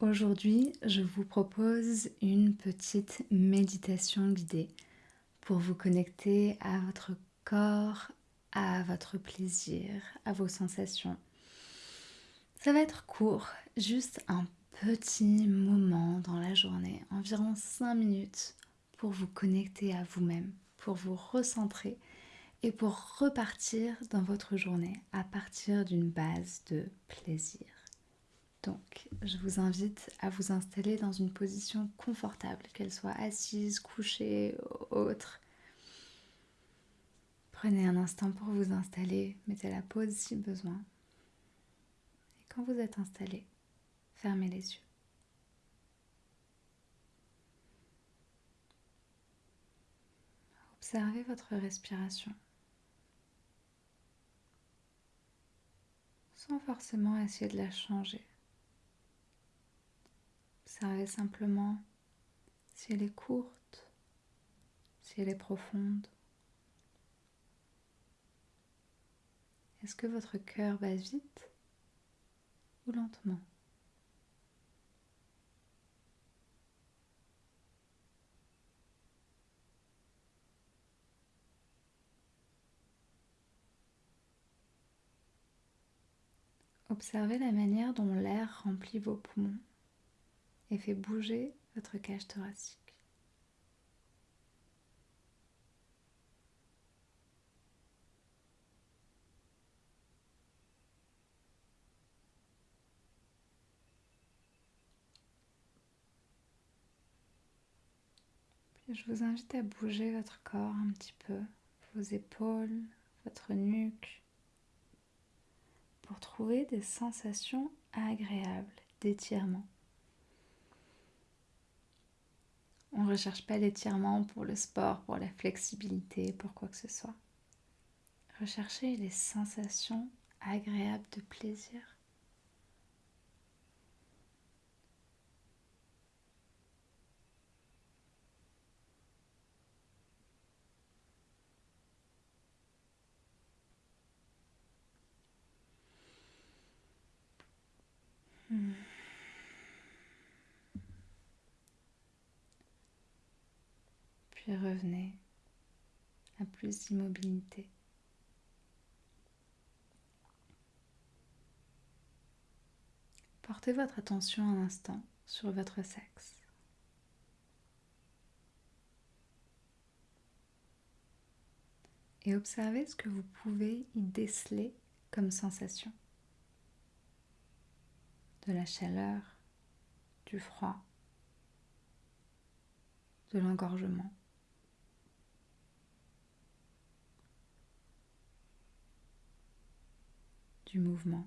Aujourd'hui, je vous propose une petite méditation guidée pour vous connecter à votre corps, à votre plaisir, à vos sensations. Ça va être court, juste un petit moment dans la journée, environ 5 minutes, pour vous connecter à vous-même, pour vous recentrer et pour repartir dans votre journée à partir d'une base de plaisir. Donc, je vous invite à vous installer dans une position confortable, qu'elle soit assise, couchée, autre. Prenez un instant pour vous installer, mettez la pause si besoin. Et quand vous êtes installé, fermez les yeux. Observez votre respiration. Sans forcément essayer de la changer. Observez simplement si elle est courte, si elle est profonde. Est-ce que votre cœur bat vite ou lentement? Observez la manière dont l'air remplit vos poumons et fait bouger votre cage thoracique. Je vous invite à bouger votre corps un petit peu, vos épaules, votre nuque, pour trouver des sensations agréables d'étirement. On ne recherche pas l'étirement pour le sport, pour la flexibilité, pour quoi que ce soit. Recherchez les sensations agréables de plaisir. Revenez à plus d'immobilité. Portez votre attention un instant sur votre sexe. Et observez ce que vous pouvez y déceler comme sensation. De la chaleur, du froid, de l'engorgement. Du mouvement,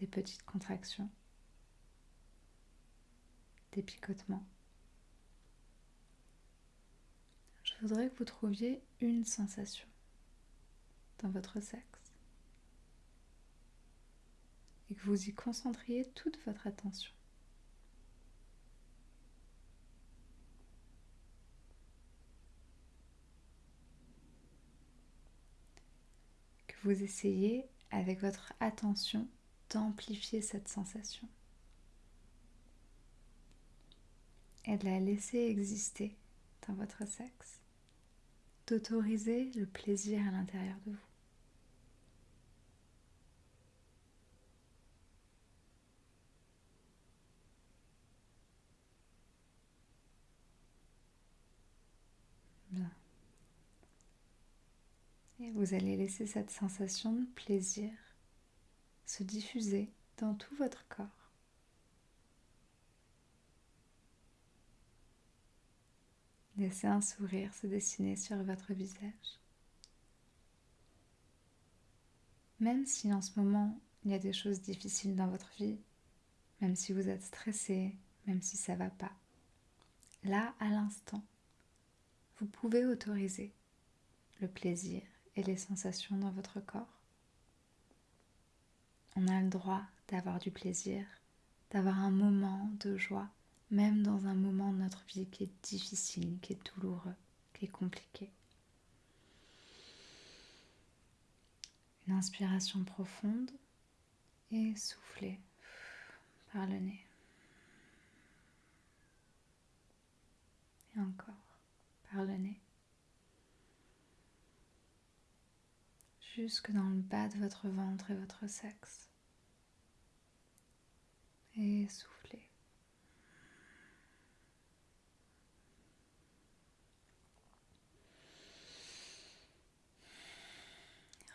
des petites contractions, des picotements. Je voudrais que vous trouviez une sensation dans votre sexe et que vous y concentriez toute votre attention. Vous essayez avec votre attention d'amplifier cette sensation et de la laisser exister dans votre sexe, d'autoriser le plaisir à l'intérieur de vous. Et vous allez laisser cette sensation de plaisir se diffuser dans tout votre corps. Laissez un sourire se dessiner sur votre visage. Même si en ce moment il y a des choses difficiles dans votre vie, même si vous êtes stressé, même si ça va pas, là à l'instant, vous pouvez autoriser le plaisir et les sensations dans votre corps. On a le droit d'avoir du plaisir, d'avoir un moment de joie, même dans un moment de notre vie qui est difficile, qui est douloureux, qui est compliqué. Une inspiration profonde et soufflez. par le nez. Et encore par le nez. Jusque dans le bas de votre ventre et votre sexe. Et soufflez.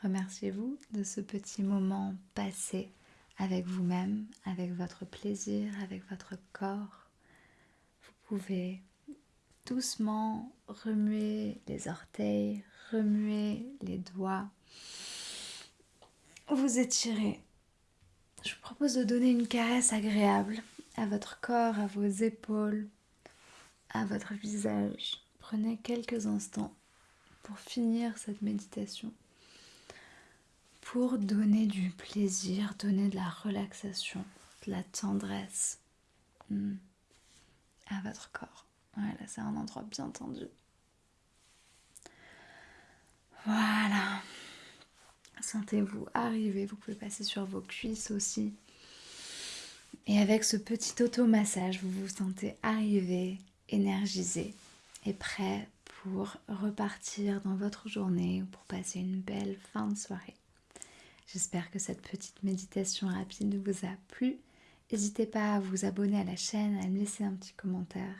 Remerciez-vous de ce petit moment passé avec vous-même, avec votre plaisir, avec votre corps. Vous pouvez doucement remuer les orteils, remuer les doigts, vous étirez. Je vous propose de donner une caresse agréable à votre corps, à vos épaules, à votre visage. Prenez quelques instants pour finir cette méditation pour donner du plaisir, donner de la relaxation, de la tendresse hmm, à votre corps. Voilà, c'est un endroit bien tendu. Voilà. Sentez-vous arriver, vous pouvez passer sur vos cuisses aussi. Et avec ce petit automassage, vous vous sentez arriver, énergisé et prêt pour repartir dans votre journée ou pour passer une belle fin de soirée. J'espère que cette petite méditation rapide vous a plu. N'hésitez pas à vous abonner à la chaîne, à me laisser un petit commentaire.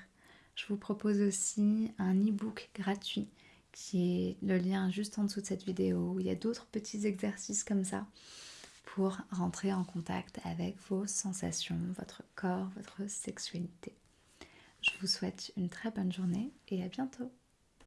Je vous propose aussi un e-book gratuit qui est le lien juste en dessous de cette vidéo. Où il y a d'autres petits exercices comme ça pour rentrer en contact avec vos sensations, votre corps, votre sexualité. Je vous souhaite une très bonne journée et à bientôt.